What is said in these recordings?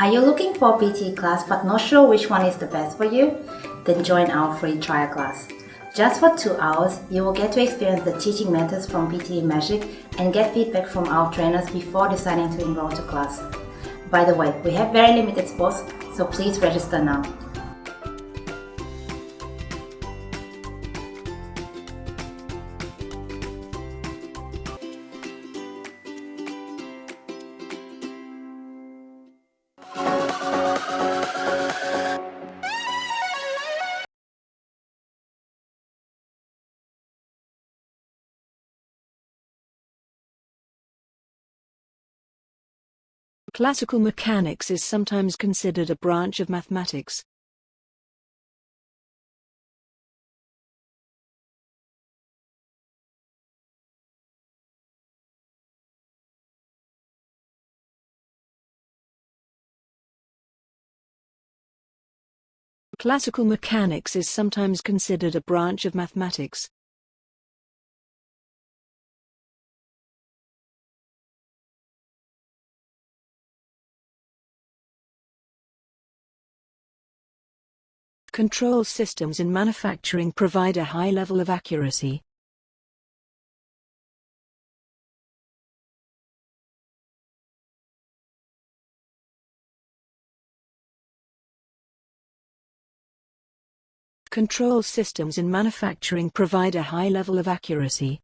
Are you looking for a PTE class but not sure which one is the best for you? Then join our free trial class. Just for two hours, you will get to experience the teaching methods from PTE Magic and get feedback from our trainers before deciding to enroll to class. By the way, we have very limited spots, so please register now. Classical mechanics is sometimes considered a branch of mathematics. Classical mechanics is sometimes considered a branch of mathematics. Control systems in manufacturing provide a high level of accuracy. Control systems in manufacturing provide a high level of accuracy.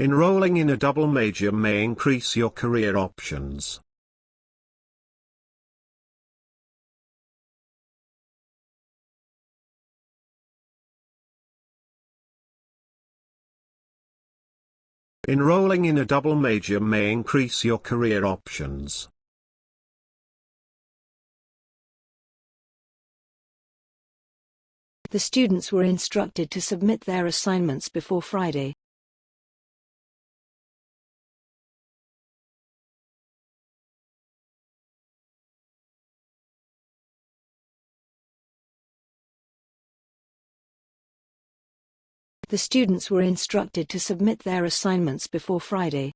Enrolling in a double major may increase your career options. Enrolling in a double major may increase your career options. The students were instructed to submit their assignments before Friday. The students were instructed to submit their assignments before Friday.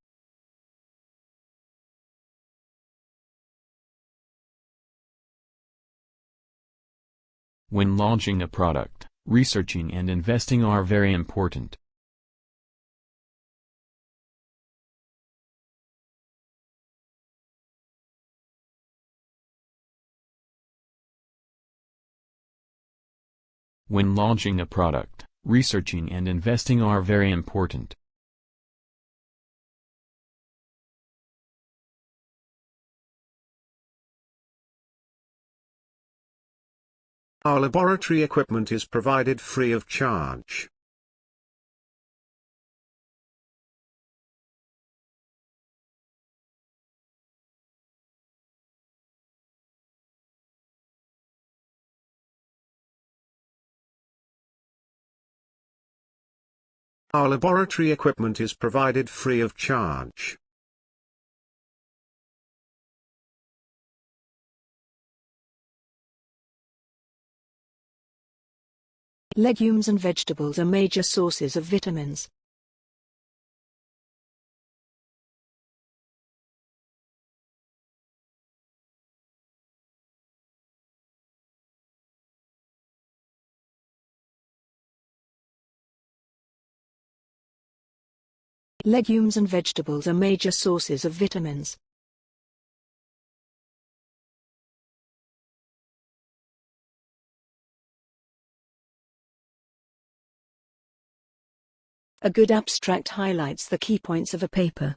When launching a product, researching and investing are very important. When launching a product, researching and investing are very important. Our laboratory equipment is provided free of charge. Our laboratory equipment is provided free of charge. Legumes and vegetables are major sources of vitamins. Legumes and vegetables are major sources of vitamins. A good abstract highlights the key points of a paper.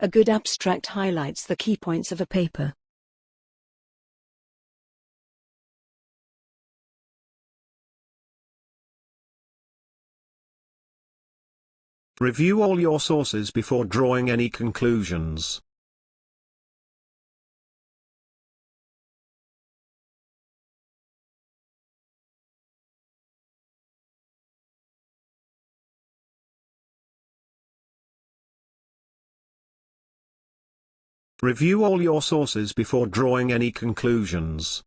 A good abstract highlights the key points of a paper. Review all your sources before drawing any conclusions. Review all your sources before drawing any conclusions.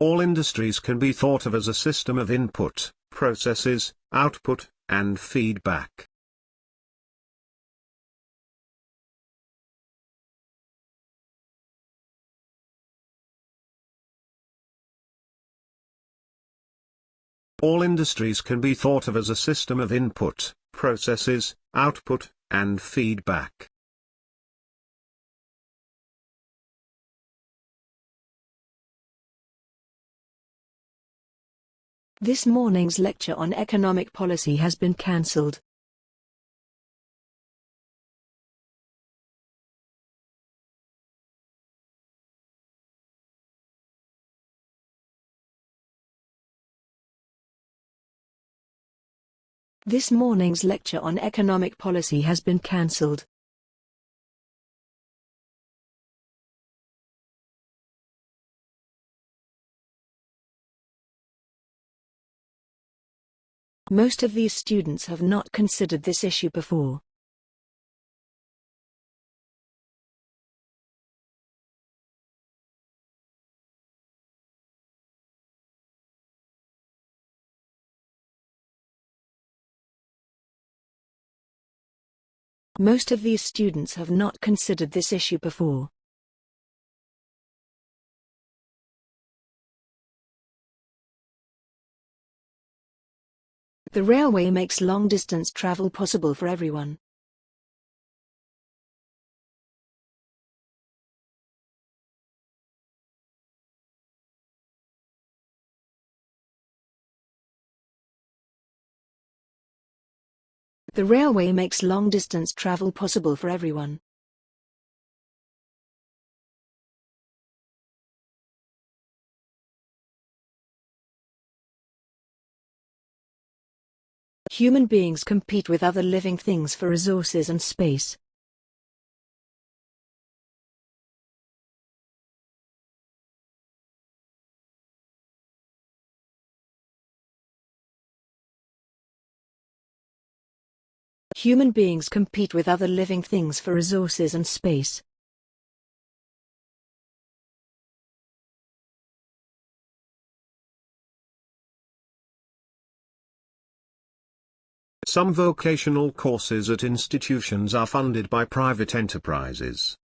All industries can be thought of as a system of input, processes, output, and feedback. All industries can be thought of as a system of input, processes, output, and feedback. This morning's lecture on economic policy has been cancelled. This morning's lecture on economic policy has been cancelled. Most of these students have not considered this issue before. Most of these students have not considered this issue before. The railway makes long-distance travel possible for everyone. The railway makes long-distance travel possible for everyone. Human beings compete with other living things for resources and space. Human beings compete with other living things for resources and space. Some vocational courses at institutions are funded by private enterprises.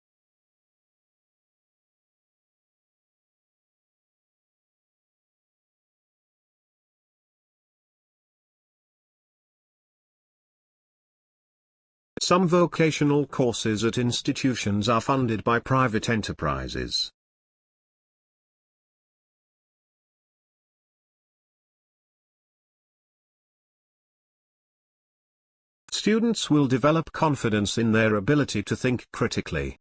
Some vocational courses at institutions are funded by private enterprises. Students will develop confidence in their ability to think critically.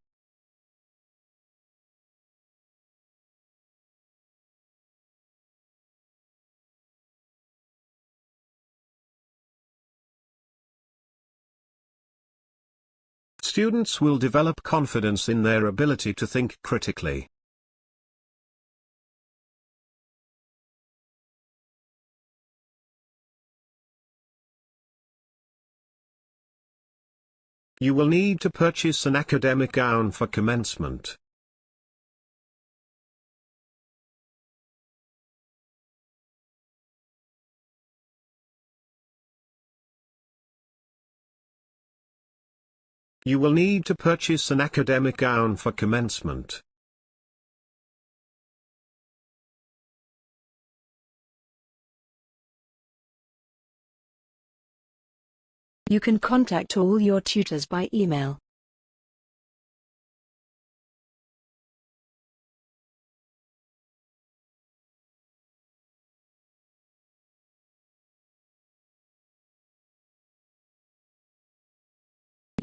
Students will develop confidence in their ability to think critically. You will need to purchase an academic gown for commencement. You will need to purchase an academic gown for commencement. You can contact all your tutors by email.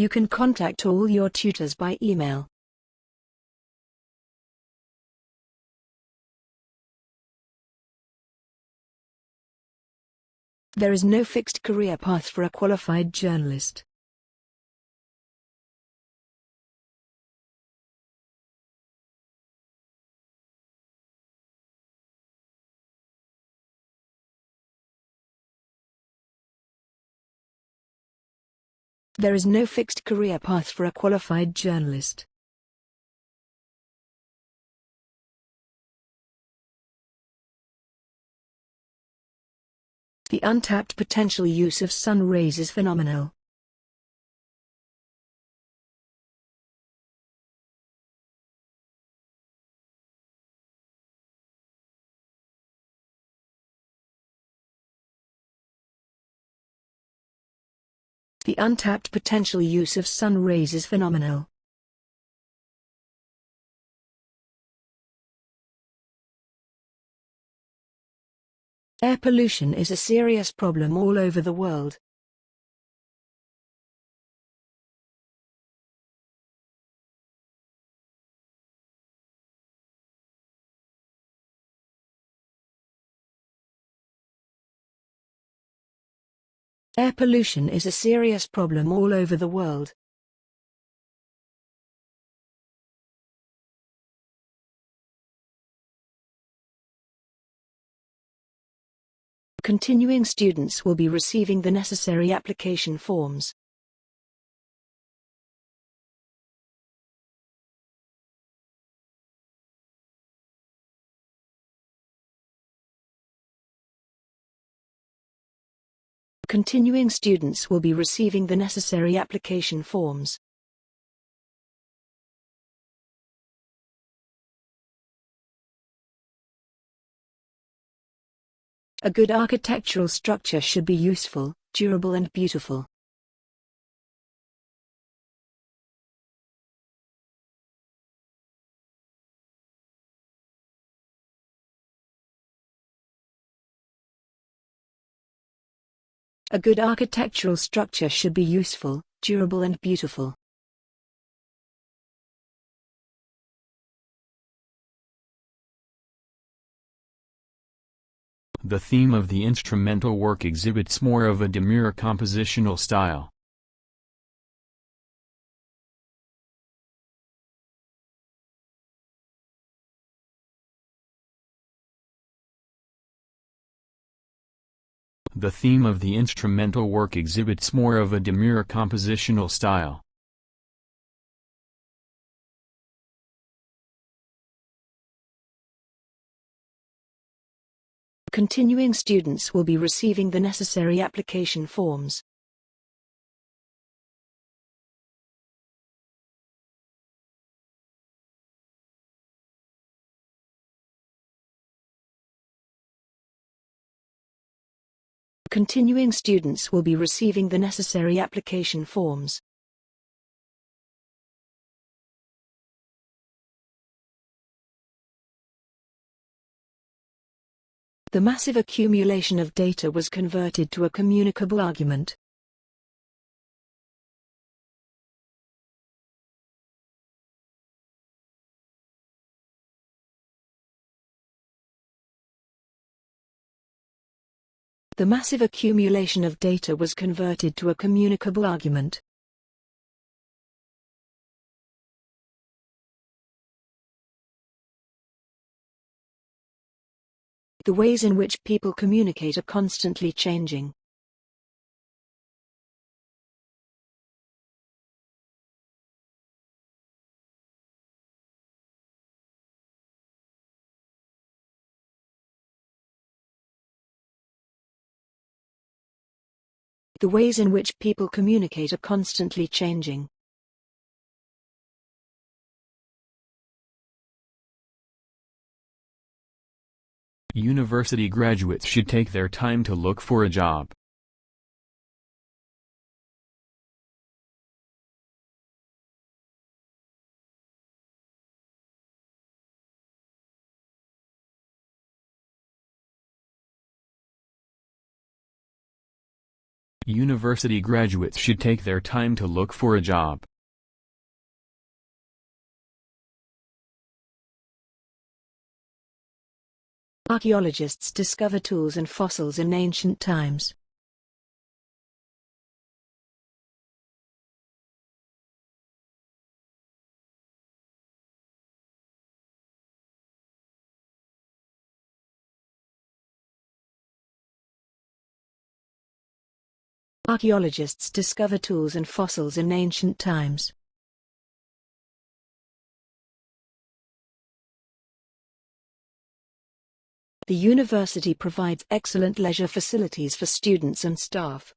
You can contact all your tutors by email. There is no fixed career path for a qualified journalist. There is no fixed career path for a qualified journalist. The untapped potential use of sun rays is phenomenal. The untapped potential use of sun rays is phenomenal. Air pollution is a serious problem all over the world. Air pollution is a serious problem all over the world. Continuing students will be receiving the necessary application forms. Continuing students will be receiving the necessary application forms. A good architectural structure should be useful, durable and beautiful. A good architectural structure should be useful, durable and beautiful. The theme of the instrumental work exhibits more of a demure compositional style. The theme of the instrumental work exhibits more of a demure compositional style. Continuing students will be receiving the necessary application forms. Continuing students will be receiving the necessary application forms. The massive accumulation of data was converted to a communicable argument. The massive accumulation of data was converted to a communicable argument. The ways in which people communicate are constantly changing. The ways in which people communicate are constantly changing. University graduates should take their time to look for a job. University graduates should take their time to look for a job. Archaeologists discover tools and fossils in ancient times. Archaeologists discover tools and fossils in ancient times. The university provides excellent leisure facilities for students and staff.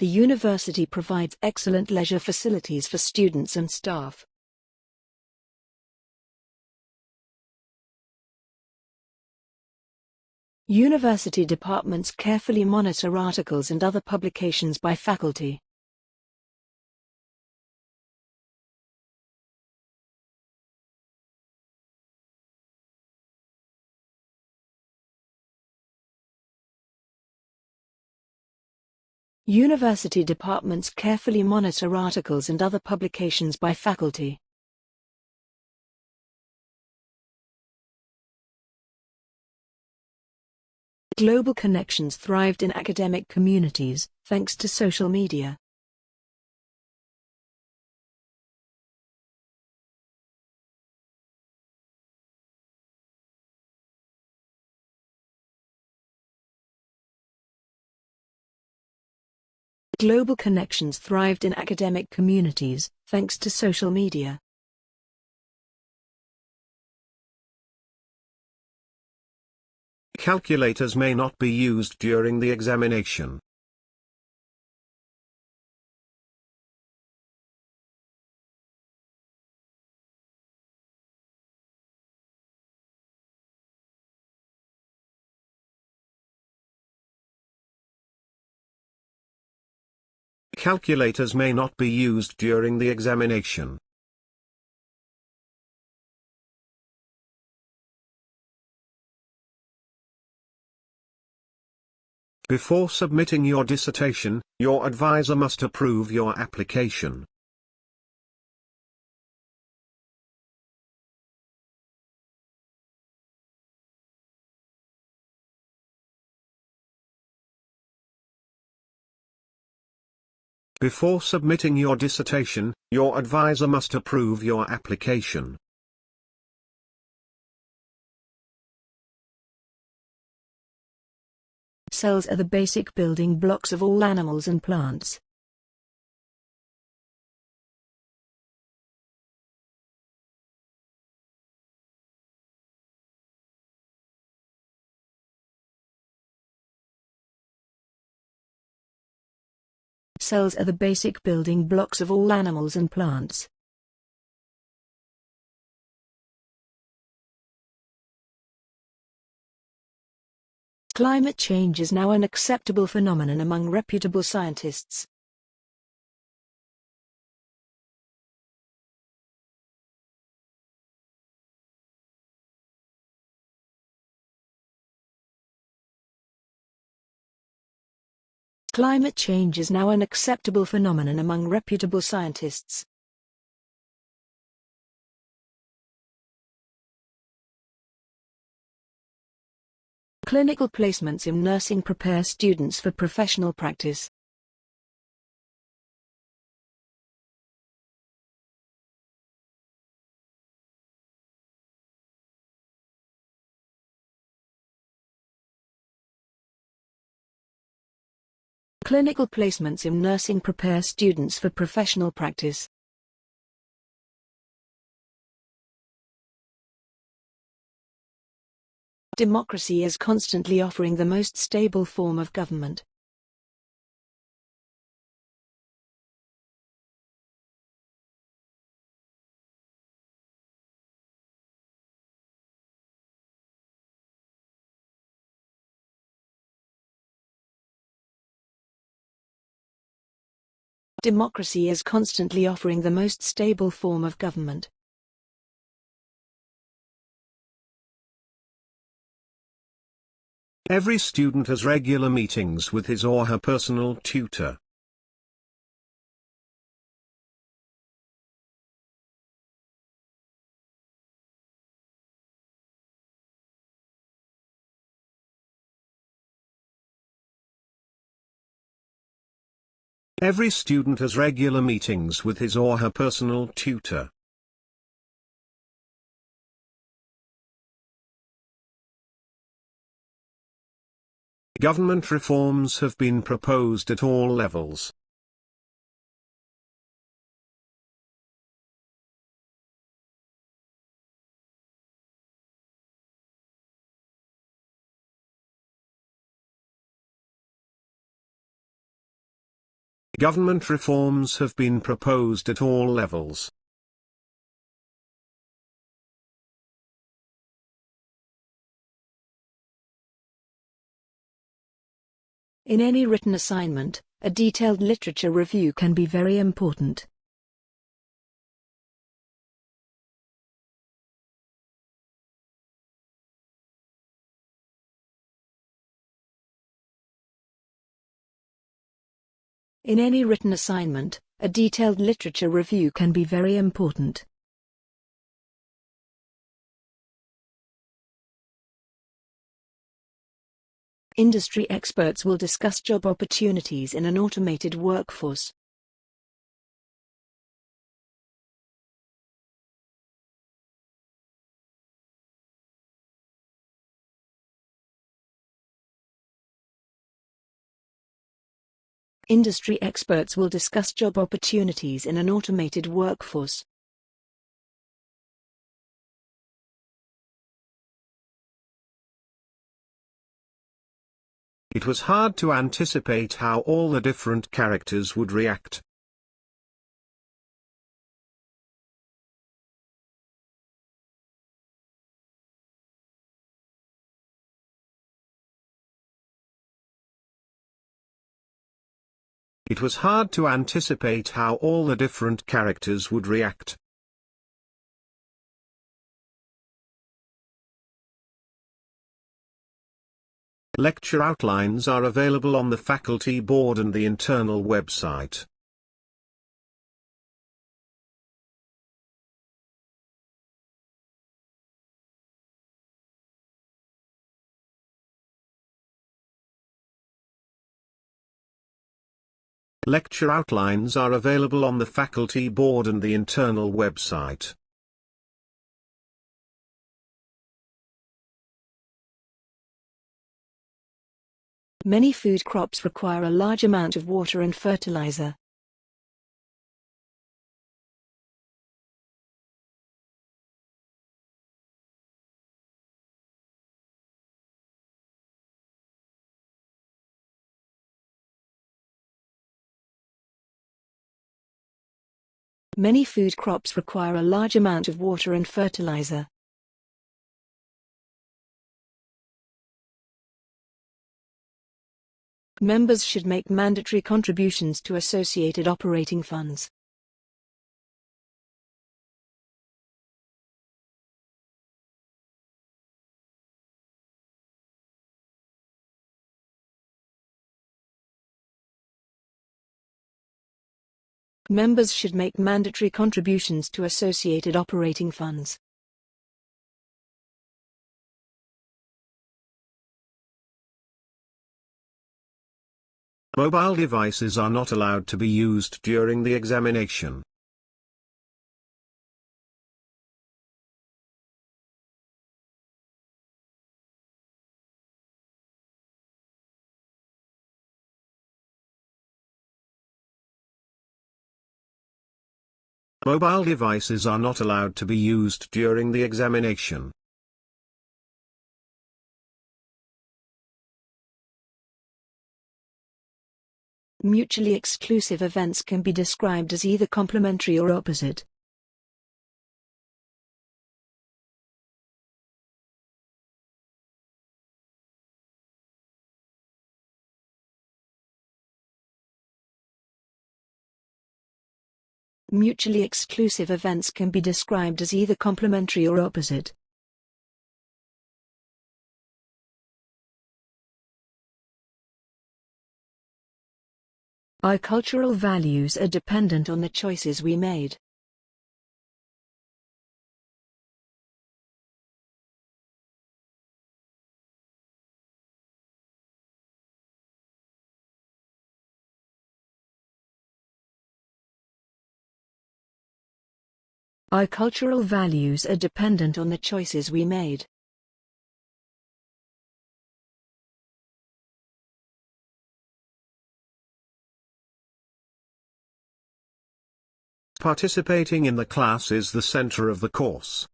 The university provides excellent leisure facilities for students and staff. University departments carefully monitor articles and other publications by faculty. University departments carefully monitor articles and other publications by faculty. Global connections thrived in academic communities, thanks to social media. Global connections thrived in academic communities, thanks to social media. Calculators may not be used during the examination. Calculators may not be used during the examination. Before submitting your dissertation, your advisor must approve your application. Before submitting your dissertation, your advisor must approve your application. Cells are the basic building blocks of all animals and plants. Cells are the basic building blocks of all animals and plants. Climate change is now an acceptable phenomenon among reputable scientists. Climate change is now an acceptable phenomenon among reputable scientists. Clinical placements in nursing prepare students for professional practice. Clinical placements in nursing prepare students for professional practice. Democracy is constantly offering the most stable form of government. Democracy is constantly offering the most stable form of government. Every student has regular meetings with his or her personal tutor. Every student has regular meetings with his or her personal tutor. Government reforms have been proposed at all levels. Government reforms have been proposed at all levels. In any written assignment, a detailed literature review can be very important. In any written assignment, a detailed literature review can be very important. Industry experts will discuss job opportunities in an automated workforce. Industry experts will discuss job opportunities in an automated workforce. It was hard to anticipate how all the different characters would react. It was hard to anticipate how all the different characters would react. Lecture outlines are available on the faculty board and the internal website. Lecture outlines are available on the faculty board and the internal website. Many food crops require a large amount of water and fertilizer. Many food crops require a large amount of water and fertilizer. Members should make mandatory contributions to associated operating funds. Members should make mandatory contributions to associated operating funds. Mobile devices are not allowed to be used during the examination. Mobile devices are not allowed to be used during the examination. Mutually exclusive events can be described as either complementary or opposite. Mutually exclusive events can be described as either complementary or opposite. Our cultural values are dependent on the choices we made. Our cultural values are dependent on the choices we made. Participating in the class is the center of the course.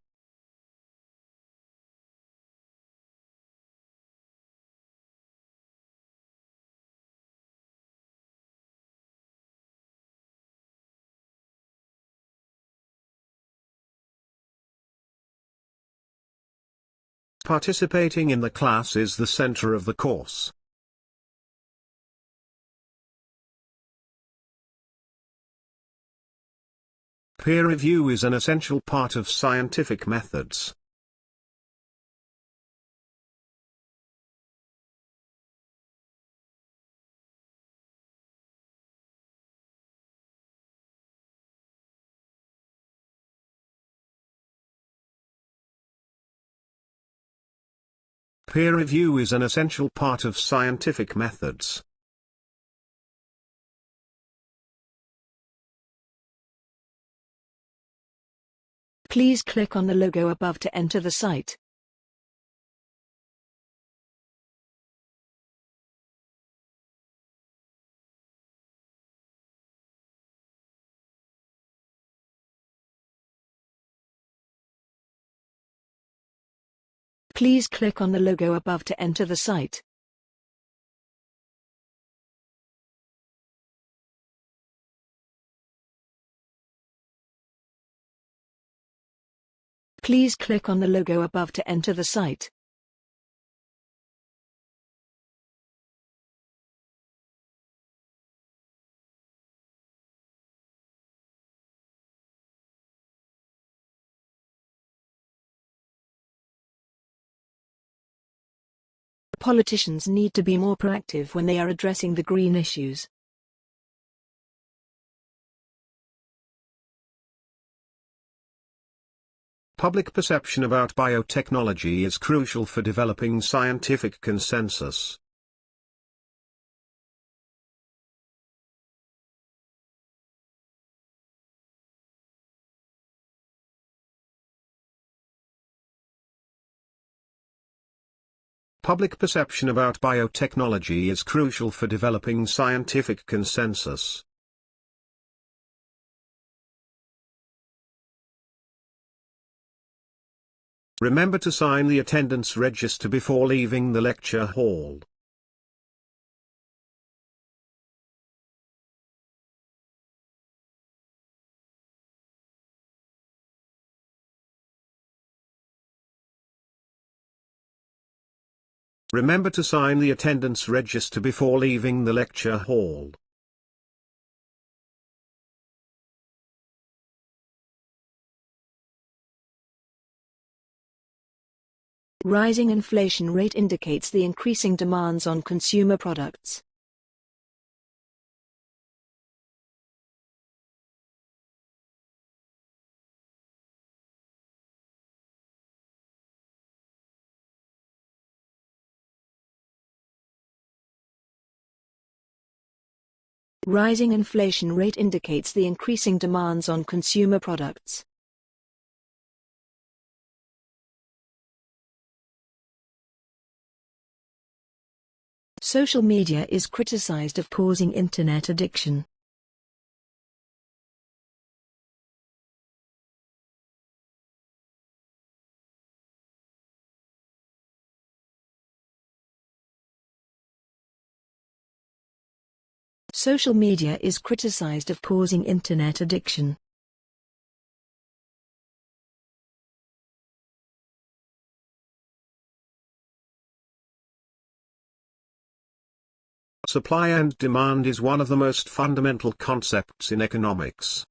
Participating in the class is the center of the course. Peer review is an essential part of scientific methods. Peer review is an essential part of scientific methods. Please click on the logo above to enter the site. Please click on the logo above to enter the site. Please click on the logo above to enter the site. Politicians need to be more proactive when they are addressing the green issues. Public perception about biotechnology is crucial for developing scientific consensus. Public perception about biotechnology is crucial for developing scientific consensus. Remember to sign the attendance register before leaving the lecture hall. Remember to sign the attendance register before leaving the lecture hall. Rising inflation rate indicates the increasing demands on consumer products. Rising inflation rate indicates the increasing demands on consumer products. Social media is criticized of causing internet addiction. Social media is criticized of causing internet addiction. Supply and demand is one of the most fundamental concepts in economics.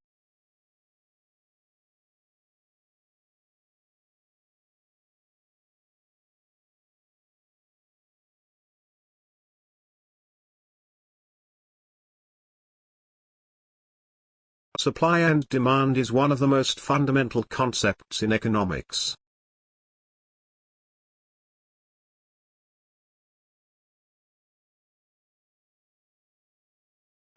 Supply and demand is one of the most fundamental concepts in economics.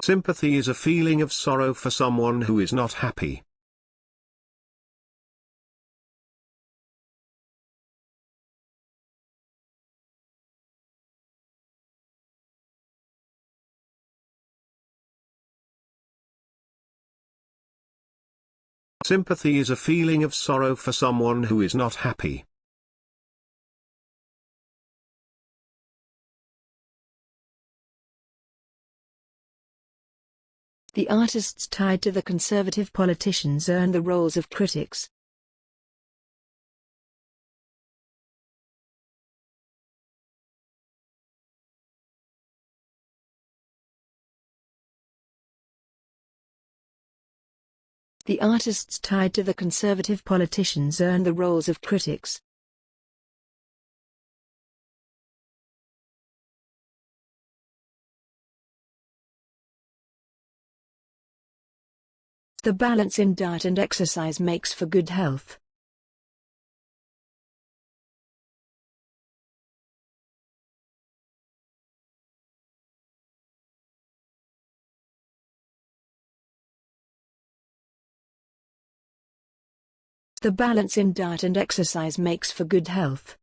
Sympathy is a feeling of sorrow for someone who is not happy. Sympathy is a feeling of sorrow for someone who is not happy. The artists tied to the conservative politicians earn the roles of critics. The artists tied to the conservative politicians earn the roles of critics. The balance in diet and exercise makes for good health. The balance in diet and exercise makes for good health.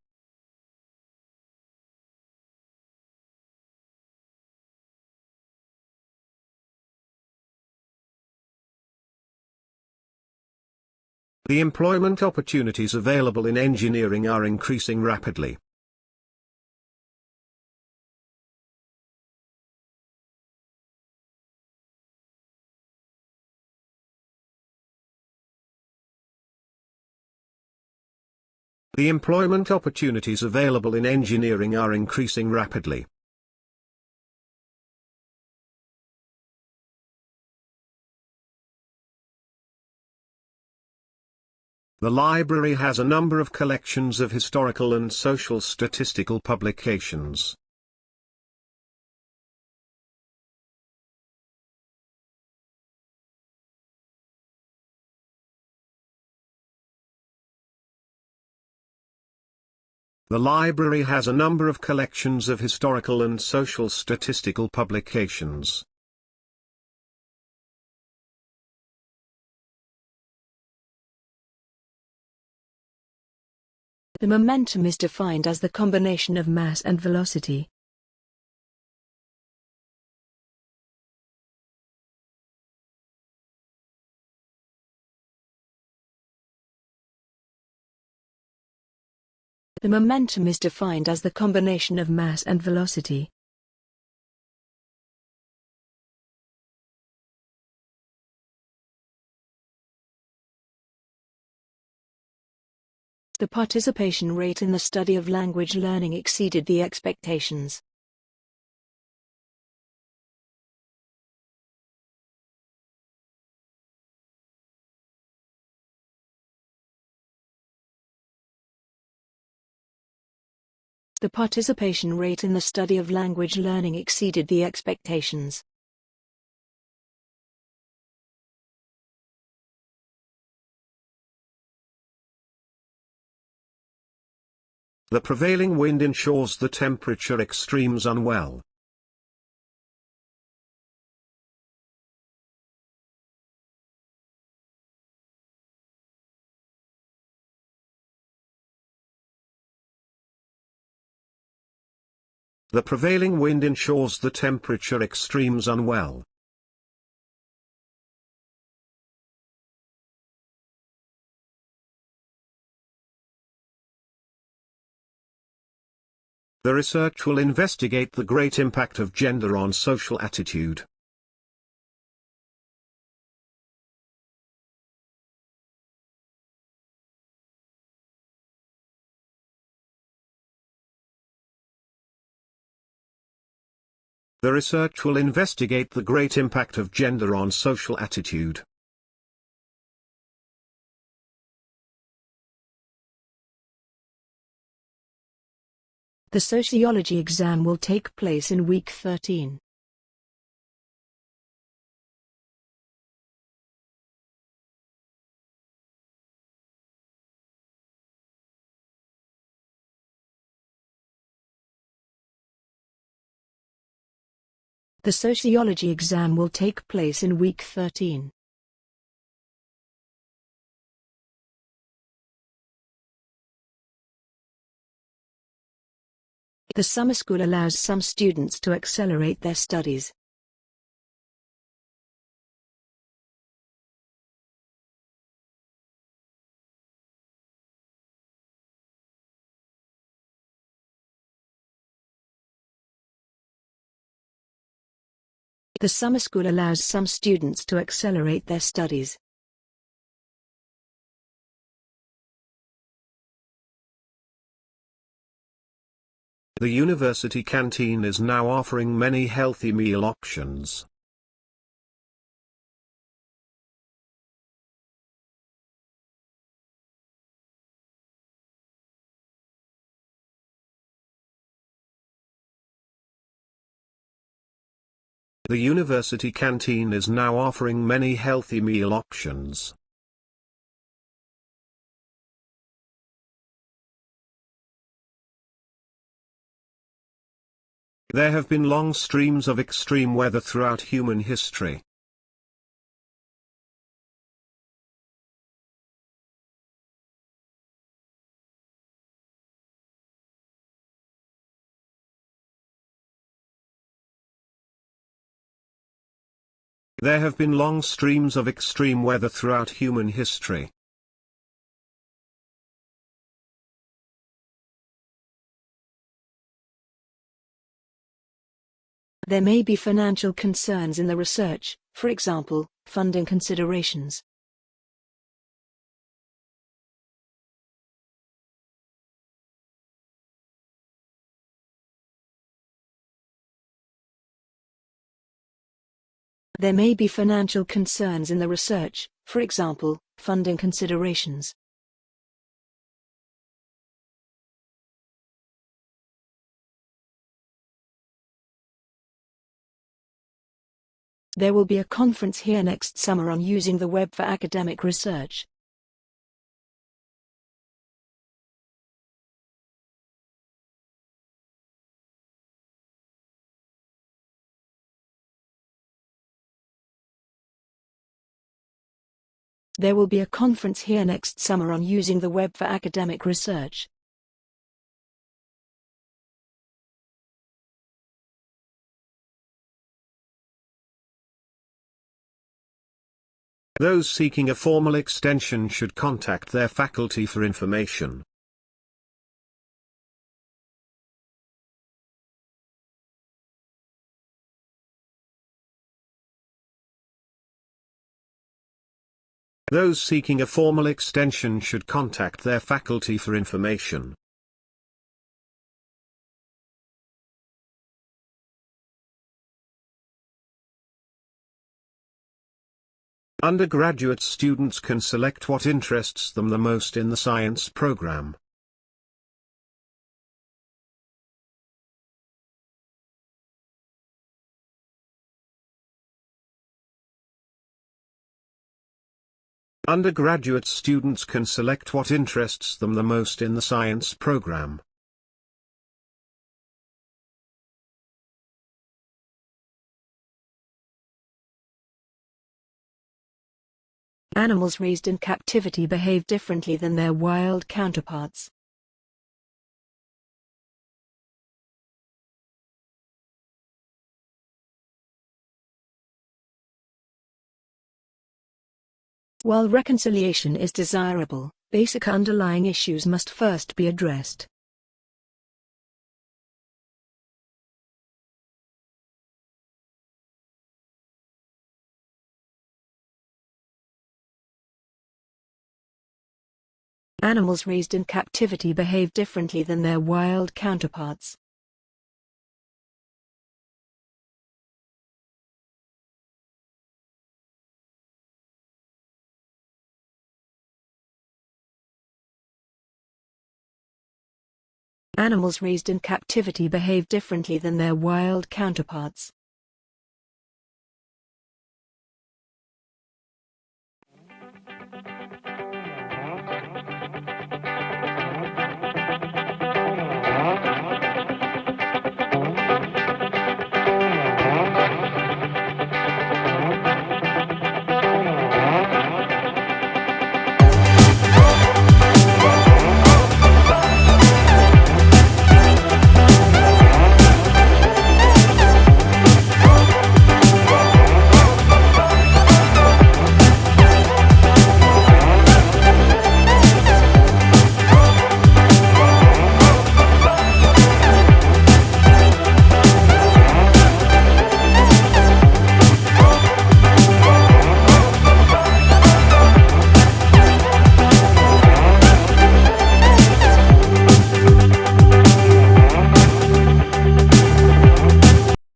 The employment opportunities available in engineering are increasing rapidly. The employment opportunities available in engineering are increasing rapidly. The library has a number of collections of historical and social statistical publications. The library has a number of collections of historical and social statistical publications. The momentum is defined as the combination of mass and velocity. The momentum is defined as the combination of mass and velocity. The participation rate in the study of language learning exceeded the expectations. The participation rate in the study of language learning exceeded the expectations. The prevailing wind ensures the temperature extremes unwell. The prevailing wind ensures the temperature extremes unwell. The research will investigate the great impact of gender on social attitude. The research will investigate the great impact of gender on social attitude. The sociology exam will take place in week 13. The sociology exam will take place in week 13. The summer school allows some students to accelerate their studies. The summer school allows some students to accelerate their studies. The university canteen is now offering many healthy meal options. The university canteen is now offering many healthy meal options. There have been long streams of extreme weather throughout human history. There have been long streams of extreme weather throughout human history. There may be financial concerns in the research, for example, funding considerations. There may be financial concerns in the research, for example, funding considerations. There will be a conference here next summer on using the web for academic research. There will be a conference here next summer on using the web for academic research. Those seeking a formal extension should contact their faculty for information. Those seeking a formal extension should contact their faculty for information. Undergraduate students can select what interests them the most in the science program. Undergraduate students can select what interests them the most in the science program. Animals raised in captivity behave differently than their wild counterparts. While reconciliation is desirable, basic underlying issues must first be addressed. Animals raised in captivity behave differently than their wild counterparts. Animals raised in captivity behave differently than their wild counterparts.